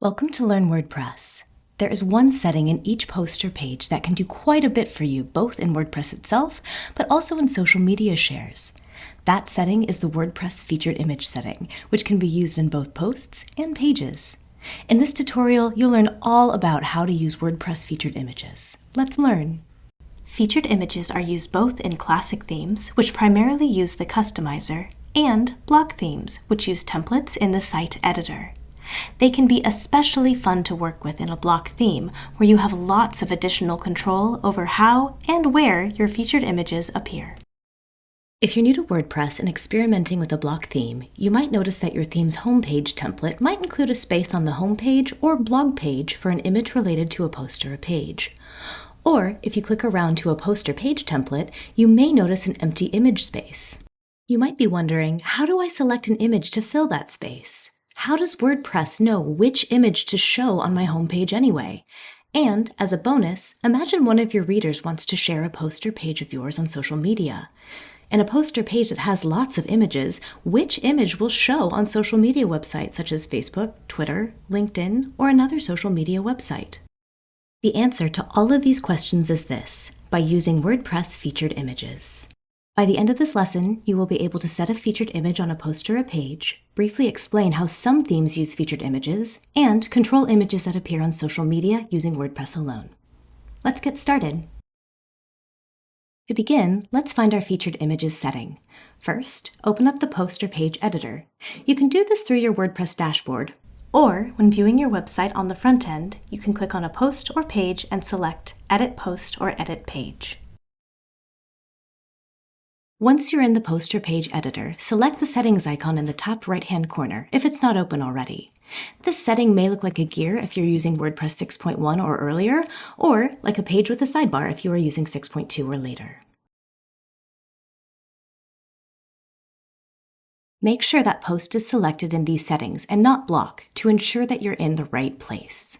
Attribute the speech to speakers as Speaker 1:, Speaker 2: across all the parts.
Speaker 1: Welcome to Learn WordPress. There is one setting in each poster page that can do quite a bit for you, both in WordPress itself, but also in social media shares. That setting is the WordPress featured image setting, which can be used in both posts and pages. In this tutorial, you'll learn all about how to use WordPress featured images. Let's learn. Featured images are used both in classic themes, which primarily use the customizer, and block themes, which use templates in the site editor. They can be especially fun to work with in a block theme, where you have lots of additional control over how and where your featured images appear. If you're new to WordPress and experimenting with a block theme, you might notice that your theme's homepage template might include a space on the homepage or blog page for an image related to a post or a page. Or, if you click around to a post or page template, you may notice an empty image space. You might be wondering, how do I select an image to fill that space? How does WordPress know which image to show on my homepage anyway? And, as a bonus, imagine one of your readers wants to share a poster page of yours on social media. In a poster page that has lots of images, which image will show on social media websites such as Facebook, Twitter, LinkedIn, or another social media website? The answer to all of these questions is this, by using WordPress featured images. By the end of this lesson, you will be able to set a featured image on a post or a page, briefly explain how some themes use featured images, and control images that appear on social media using WordPress alone. Let's get started. To begin, let's find our featured images setting. First, open up the post or page editor. You can do this through your WordPress dashboard, or when viewing your website on the front end, you can click on a post or page and select Edit Post or Edit Page. Once you're in the poster page editor, select the settings icon in the top right-hand corner if it's not open already. This setting may look like a gear if you're using WordPress 6.1 or earlier, or like a page with a sidebar if you are using 6.2 or later. Make sure that post is selected in these settings and not block to ensure that you're in the right place.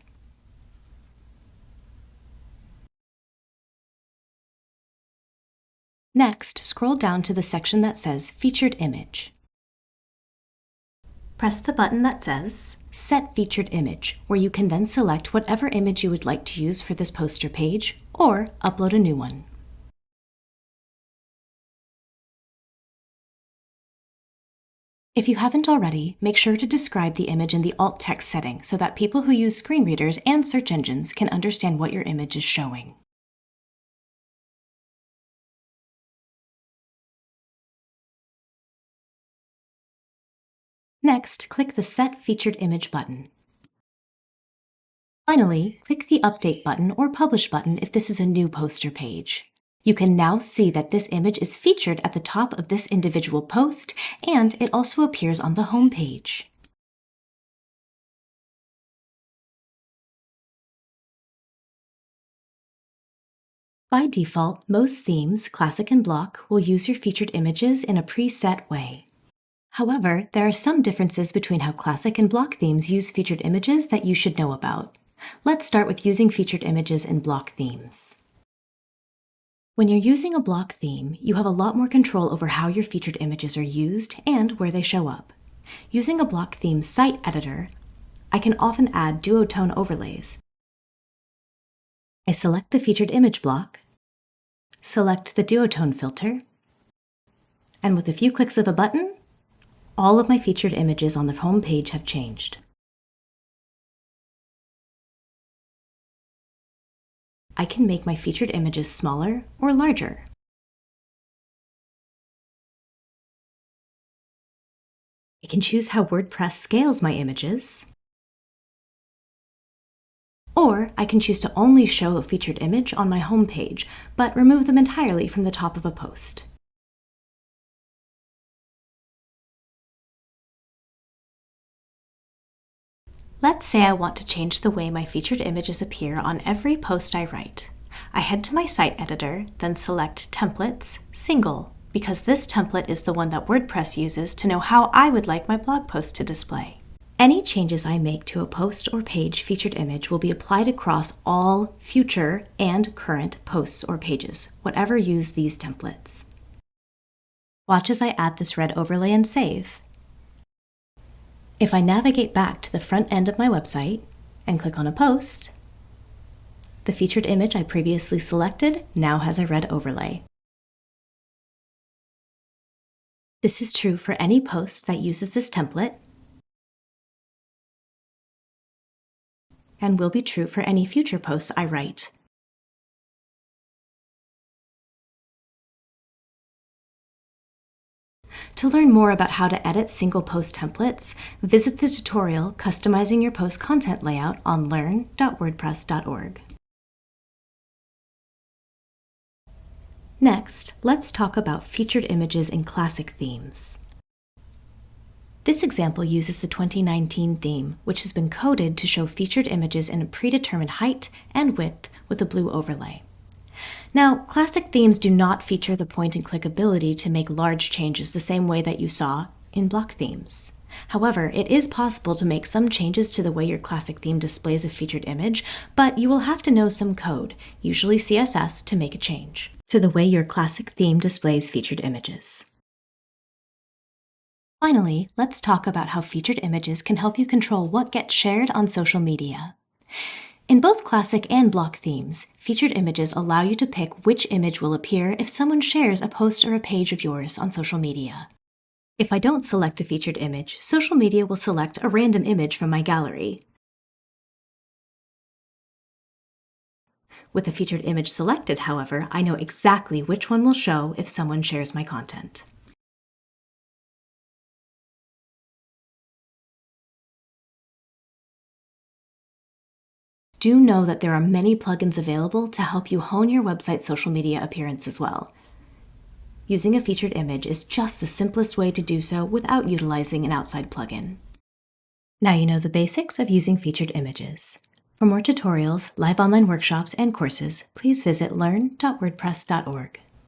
Speaker 1: Next, scroll down to the section that says Featured Image. Press the button that says Set Featured Image, where you can then select whatever image you would like to use for this poster page, or upload a new one. If you haven't already, make sure to describe the image in the alt text setting so that people who use screen readers and search engines can understand what your image is showing. Next, click the Set Featured Image button. Finally, click the Update button or Publish button if this is a new poster page. You can now see that this image is featured at the top of this individual post, and it also appears on the home page. By default, most themes, Classic and Block, will use your featured images in a preset way. However, there are some differences between how classic and block themes use featured images that you should know about. Let's start with using featured images in block themes. When you're using a block theme, you have a lot more control over how your featured images are used and where they show up. Using a block theme site editor, I can often add duotone overlays. I select the featured image block, select the duotone filter, and with a few clicks of a button, all of my featured images on the home page have changed. I can make my featured images smaller or larger. I can choose how WordPress scales my images, or I can choose to only show a featured image on my home page, but remove them entirely from the top of a post. Let's say I want to change the way my featured images appear on every post I write. I head to my site editor, then select Templates, Single, because this template is the one that WordPress uses to know how I would like my blog post to display. Any changes I make to a post or page featured image will be applied across all future and current posts or pages, whatever use these templates. Watch as I add this red overlay and save. If I navigate back to the front end of my website and click on a post, the featured image I previously selected now has a red overlay. This is true for any post that uses this template and will be true for any future posts I write. To learn more about how to edit single post templates, visit the tutorial Customizing Your Post Content Layout on learn.wordpress.org. Next, let's talk about featured images in classic themes. This example uses the 2019 theme, which has been coded to show featured images in a predetermined height and width with a blue overlay. Now, classic themes do not feature the point-and-click ability to make large changes the same way that you saw in block themes. However, it is possible to make some changes to the way your classic theme displays a featured image, but you will have to know some code, usually CSS, to make a change to the way your classic theme displays featured images. Finally, let's talk about how featured images can help you control what gets shared on social media. In both classic and block themes, featured images allow you to pick which image will appear if someone shares a post or a page of yours on social media. If I don't select a featured image, social media will select a random image from my gallery. With a featured image selected, however, I know exactly which one will show if someone shares my content. Do know that there are many plugins available to help you hone your website's social media appearance as well. Using a featured image is just the simplest way to do so without utilizing an outside plugin. Now you know the basics of using featured images. For more tutorials, live online workshops, and courses, please visit learn.wordpress.org.